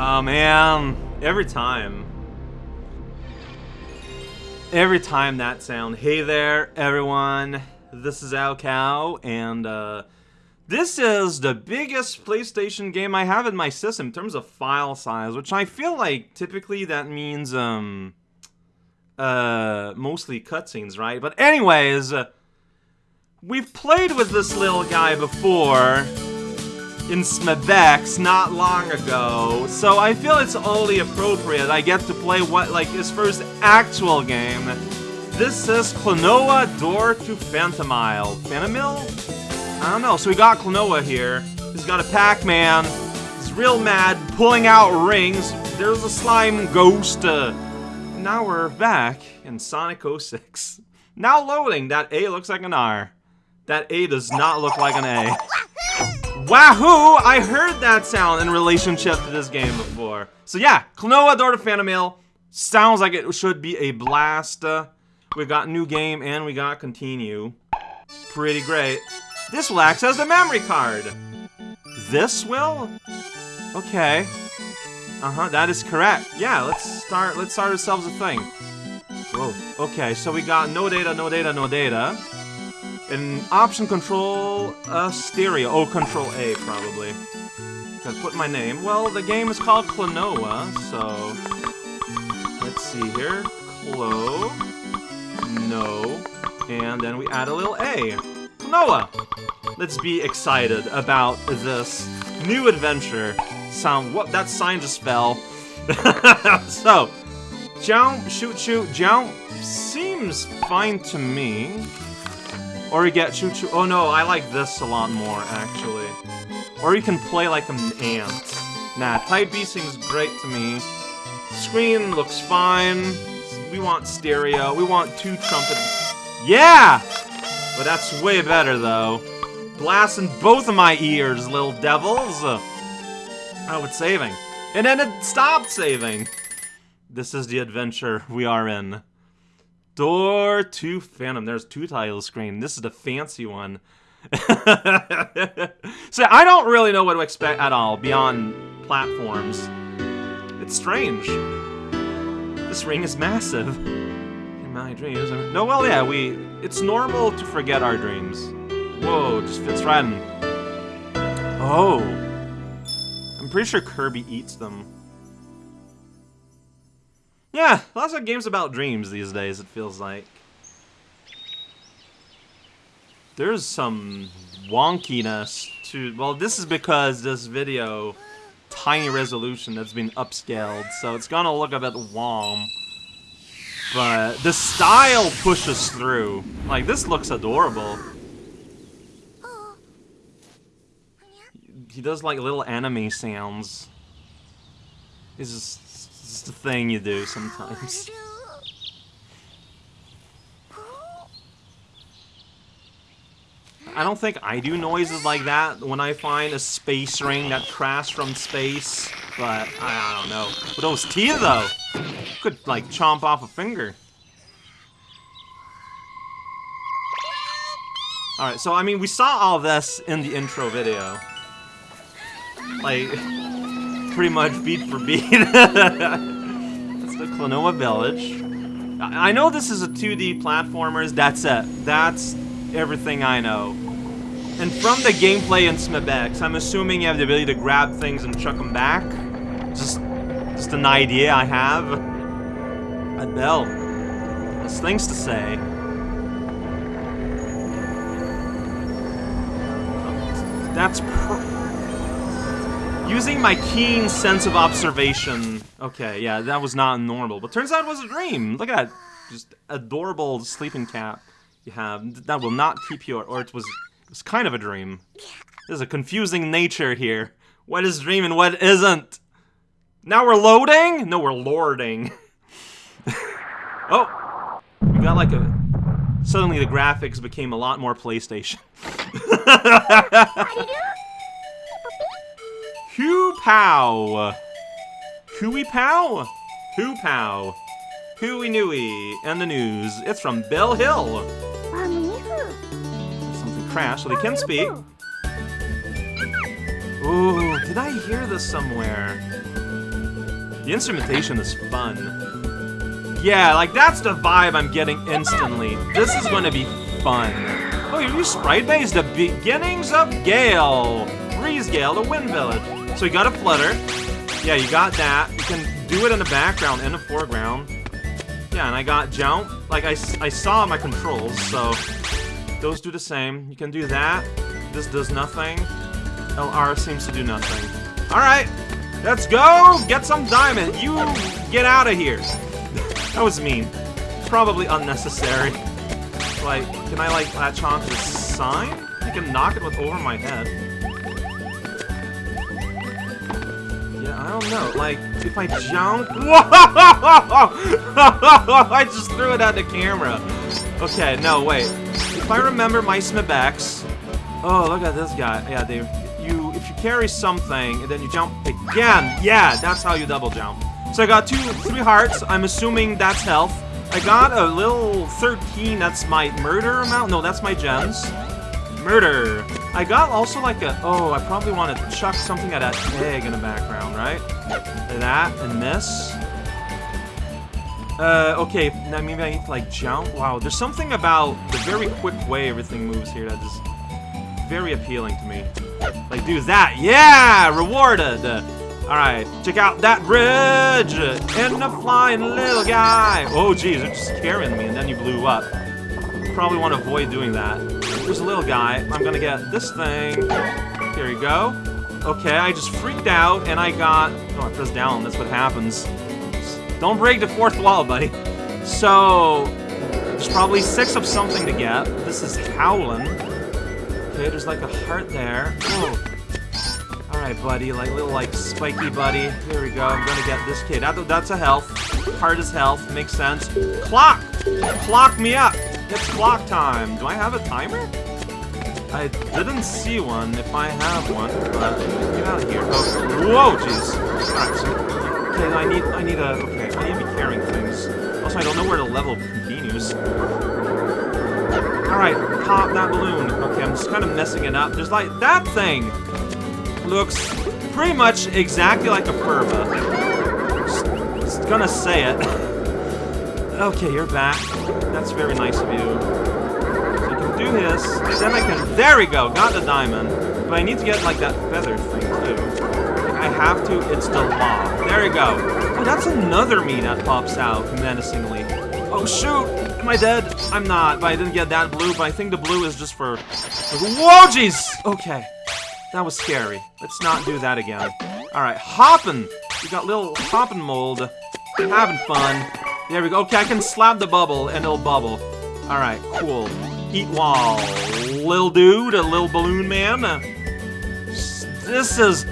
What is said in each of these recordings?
Oh man, every time. Every time that sound. Hey there, everyone. This is Al Cow, and uh, this is the biggest PlayStation game I have in my system in terms of file size, which I feel like typically that means um, uh, mostly cutscenes, right? But anyways, uh, we've played with this little guy before in Smebex not long ago, so I feel it's only appropriate I get to play what like his first actual game. This is Klonoa Door to Phantomile. Phantomile? I don't know. So we got Klonoa here. He's got a Pac-Man. He's real mad, pulling out rings. There's a slime ghost. Uh, now we're back in Sonic 06. Now loading. That A looks like an R. That A does not look like an A. Wahoo! I heard that sound in relationship to this game before. So yeah, Klonoa Door to Phantomile sounds like it should be a blast. Uh, we got new game and we got continue. Pretty great. This will access the memory card. This will? Okay. Uh-huh, that is correct. Yeah, let's start let's start ourselves a thing. Whoa. Okay, so we got no data, no data, no data. And option control uh, stereo. Oh, control A, probably. I put my name. Well, the game is called Klonoa, so... Let's see here. Clo... No. And then we add a little A. Klonoa! Let's be excited about this new adventure. Sound... What? That sign just fell. so... Jump, shoot, shoot, jump. Seems fine to me. Or you get choo choo. Oh no, I like this a lot more, actually. Or you can play like an ant. Nah, Type B seems great to me. Screen looks fine. We want stereo. We want two trumpets. Yeah! But that's way better, though. Blasting both of my ears, little devils. Oh, it's saving. And then it stopped saving. This is the adventure we are in. Door to Phantom. There's two title screen. This is the fancy one. so I don't really know what to expect at all beyond platforms. It's strange. This ring is massive. In my dreams. No, well, yeah, we. It's normal to forget our dreams. Whoa, just fits right in. Oh. I'm pretty sure Kirby eats them. Yeah, lots of games about dreams these days, it feels like. There's some wonkiness to... Well, this is because this video, tiny resolution that's been upscaled, so it's gonna look a bit wom. But the style pushes through. Like, this looks adorable. He does, like, little anime sounds. He's just it's the thing you do sometimes. I don't think I do noises like that when I find a space ring that crashed from space, but I don't know. With those teeth, though, could, like, chomp off a finger. Alright, so, I mean, we saw all this in the intro video. Like, pretty much beat for beat. That's the Klonoa Village. I know this is a 2D platformers, that's it. That's everything I know. And from the gameplay in Smebex, I'm assuming you have the ability to grab things and chuck them back. Just, just an idea I have. A bell. There's things to say. That's Using my keen sense of observation. Okay, yeah, that was not normal. But turns out it was a dream. Look at that. Just adorable sleeping cat you have. That will not keep you, or it was, it was kind of a dream. There's a confusing nature here. What is dream and what isn't? Now we're loading? No, we're lording. oh! We got like a... Suddenly the graphics became a lot more PlayStation. Hoo Pow! Hooey Pow? Huepow. Hooey Nooey. And the news. It's from Bell Hill. Something crashed, so they can speak. Ooh, did I hear this somewhere? The instrumentation is fun. Yeah, like that's the vibe I'm getting instantly. This is gonna be fun. Oh, you Sprite Base? The beginnings of Gale. Breezegale, the Wind Village. So you got a Flutter. Yeah, you got that. You can do it in the background and the foreground. Yeah, and I got Jump. Like, I, I saw my controls, so those do the same. You can do that. This does nothing. LR seems to do nothing. Alright, let's go! Get some diamond! You get out of here! that was mean. Probably unnecessary. Like, can I, like, latch on to the sign? I can knock it with over my head. I don't know. Like, if I jump... I just threw it at the camera. Okay, no, wait. If I remember my Smibex... Oh, look at this guy. Yeah, they... You, if you carry something, and then you jump again, yeah, that's how you double jump. So I got two, three hearts. I'm assuming that's health. I got a little 13, that's my murder amount. No, that's my gems. Murder. I got also like a... Oh, I probably want to chuck something at that egg in the background, right? That and this. Uh, okay, now maybe I need to like jump. Wow, there's something about the very quick way everything moves here that is very appealing to me. Like, do that. Yeah! Rewarded! Alright, check out that bridge! And the flying little guy! Oh, jeez, they're just carrying me, and then you blew up. Probably want to avoid doing that. There's a little guy. I'm gonna get this thing. Here you go. Okay, I just freaked out, and I got... Oh, I pressed down. That's what happens. Don't break the fourth wall, buddy. So, there's probably six of something to get. This is Howlin'. Okay, there's like a heart there. Oh. Alright, buddy, like little like spiky buddy. Here we go. I'm gonna get this kid. That, that's a health. Heart is health. Makes sense. Clock! Clock me up! It's clock time. Do I have a timer? I didn't see one if I have one, but get out of here. Oh, whoa, jeez. Alright, okay, I need, I need a, okay, I need to be carrying things. Also, I don't know where the level continues. Alright, pop that balloon. Okay, I'm just kind of messing it up. There's like, that thing! looks pretty much exactly like a Furby. Just, just gonna say it. okay, you're back. That's very nice of you. So you can do this, then I can... There we go, got the diamond. But I need to get, like, that feather thing, too. I have to, it's the law. There you go. Oh, that's another me that pops out menacingly. Oh, shoot! Am I dead? I'm not, but I didn't get that blue, but I think the blue is just for... Whoa, jeez! Okay. That was scary. Let's not do that again. Alright, hopping! We got little hopping mold. Having fun. There we go. Okay, I can slap the bubble and it'll bubble. Alright, cool. Eat wall. Lil dude, a little balloon man. This is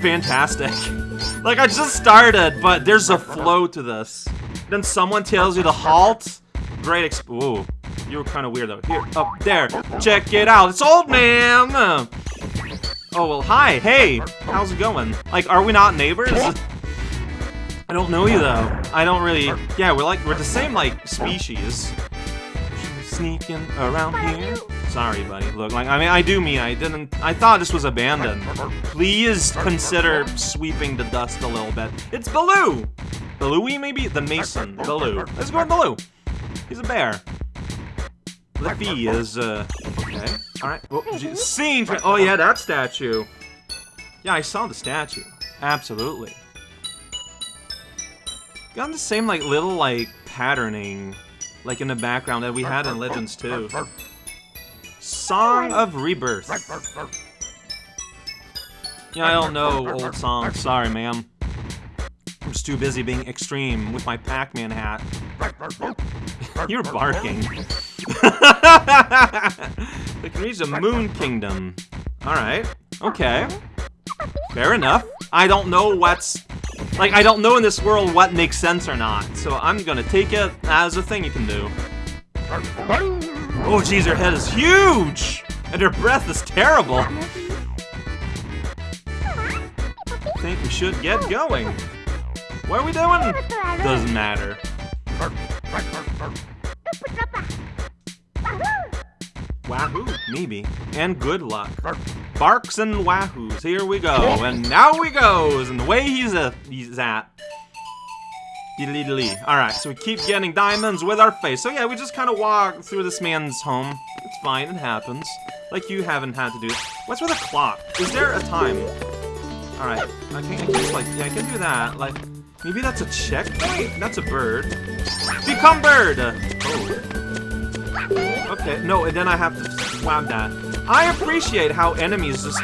fantastic. Like, I just started, but there's a flow to this. Then someone tells you to halt. Great exp- Ooh. You were kind of weird, though. Here, up there. Check it out. It's old man! Oh, well, hi, hey, how's it going? Like, are we not neighbors? I don't know you, though. I don't really... Yeah, we're like, we're the same, like, species. Sneaking around here. Sorry, buddy. Look, like, I mean, I do mean I didn't... I thought this was abandoned. Please consider sweeping the dust a little bit. It's Baloo! Balooey, maybe? The Mason. Baloo. Let's go with Baloo. He's a bear. Lippy is, uh... Okay. Alright. Oh, scene! Oh, yeah, that statue. Yeah, I saw the statue. Absolutely. Got the same, like, little, like, patterning, like, in the background that we had in Legends 2. Song of Rebirth. Yeah, I don't know old songs. Sorry, ma'am. I'm just too busy being extreme with my Pac-Man hat. You're barking. they can reach the Moon Kingdom. Alright. Okay. Fair enough. I don't know what's... Like, I don't know in this world what makes sense or not, so I'm gonna take it as a thing you can do. Oh, jeez, her head is huge! And her breath is terrible. I think we should get going. What are we doing? Doesn't matter. Wahoo, maybe. And good luck. Barks and wahoos. Here we go. And now we goes. And the way he's a he's at. Alright, so we keep getting diamonds with our face. So yeah, we just kind of walk through this man's home. It's fine, it happens. Like you haven't had to do. it. What's with a clock? Is there a time? Alright, I can, I can like, yeah, I can do that. Like, maybe that's a checkpoint? That's a bird. Become bird! Oh. Okay, no, and then I have to swab that. I appreciate how enemies just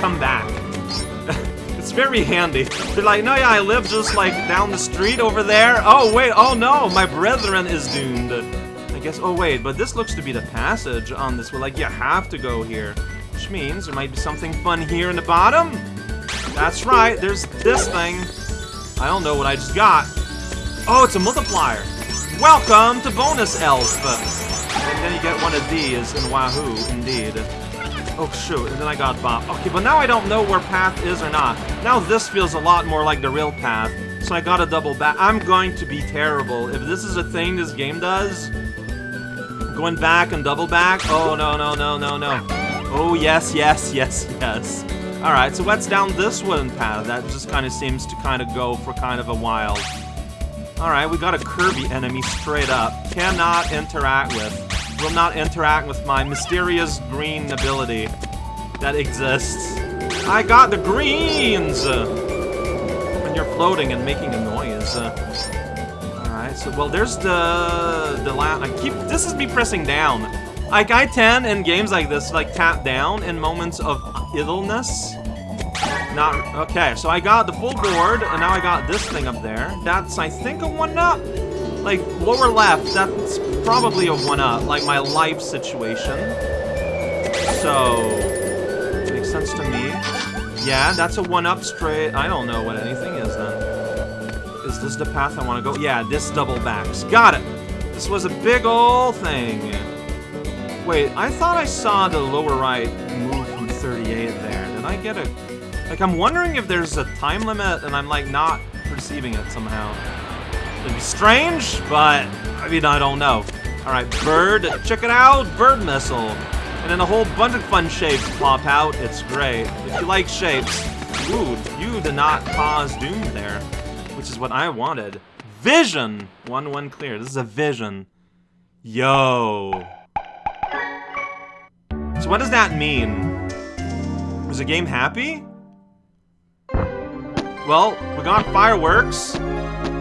come back. It's very handy. They're like, no, yeah, I live just like down the street over there. Oh, wait, oh no, my brethren is doomed. I guess, oh wait, but this looks to be the passage on this. Well, like, you have to go here. Which means there might be something fun here in the bottom. That's right, there's this thing. I don't know what I just got. Oh, it's a multiplier. Welcome to Bonus Elf. Then you get one of these in Wahoo, indeed. Oh, shoot, and then I got Bob. Okay, but now I don't know where path is or not. Now this feels a lot more like the real path, so I gotta double back. I'm going to be terrible. If this is a thing this game does, going back and double back, oh, no, no, no, no, no. Oh, yes, yes, yes, yes. Alright, so what's down this wooden path? That just kind of seems to kind of go for kind of a while. Alright, we got a Kirby enemy straight up. Cannot interact with will not interact with my mysterious green ability that exists. I got the greens! Uh, when you're floating and making a noise. Uh. Alright, so, well, there's the... the la I keep... This is me pressing down. Like, I tend in games like this, like, tap down in moments of idleness. Not... Okay, so I got the full board, and now I got this thing up there. That's, I think, a one-up? Like, lower left, that's probably a one-up, like my life situation. So, makes sense to me. Yeah, that's a one-up straight. I don't know what anything is then. Is this the path I want to go? Yeah, this double backs. Got it! This was a big ol' thing. Wait, I thought I saw the lower right move from 38 there. Did I get a... Like, I'm wondering if there's a time limit and I'm, like, not perceiving it somehow. It'd be strange, but I mean, I don't know. All right, bird, check it out, bird missile. And then a whole bunch of fun shapes pop out. It's great. If you like shapes, ooh, you did not cause doom there, which is what I wanted. Vision! 1-1 clear. This is a vision. Yo. So what does that mean? Was the game happy? Well, we got fireworks.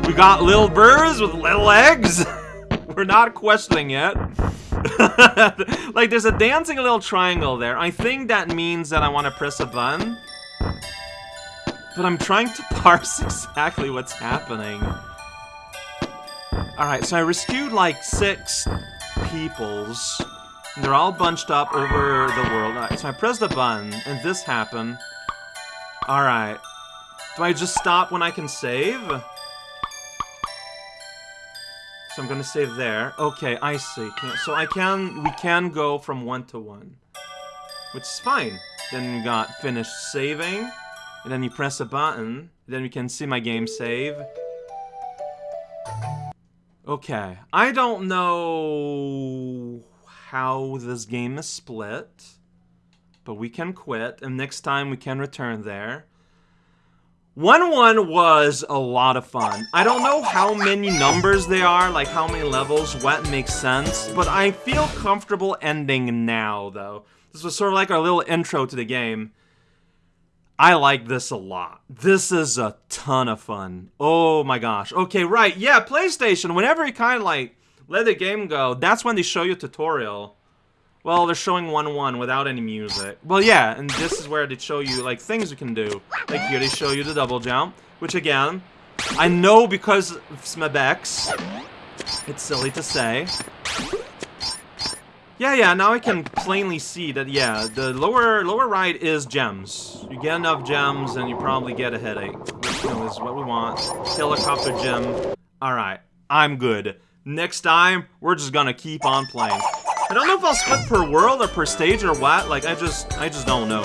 We got little birds with little eggs. We're not questioning yet. like, there's a dancing little triangle there. I think that means that I want to press a button. But I'm trying to parse exactly what's happening. Alright, so I rescued like six peoples. They're all bunched up over the world. Alright, so I press the button, and this happened. Alright. Do I just stop when I can save? So I'm gonna save there. Okay, I see. So I can, we can go from one to one. Which is fine. Then we got finished saving. And then you press a button. Then we can see my game save. Okay. I don't know how this game is split. But we can quit. And next time we can return there. 1-1 was a lot of fun. I don't know how many numbers they are, like how many levels, what makes sense, but I feel comfortable ending now, though. This was sort of like our little intro to the game. I like this a lot. This is a ton of fun. Oh my gosh. Okay, right. Yeah, PlayStation, whenever you kind of like let the game go, that's when they show you a tutorial. Well, they're showing 1-1 without any music. Well, yeah, and this is where they show you, like, things you can do. Like here, they show you the double jump, which, again, I know because of Smebex. It's silly to say. Yeah, yeah, now I can plainly see that, yeah, the lower lower right is gems. You get enough gems, and you probably get a headache. Which, you know, is what we want. Helicopter gem. Alright, I'm good. Next time, we're just gonna keep on playing. I don't know if I'll split per world or per stage or what. Like, I just, I just don't know.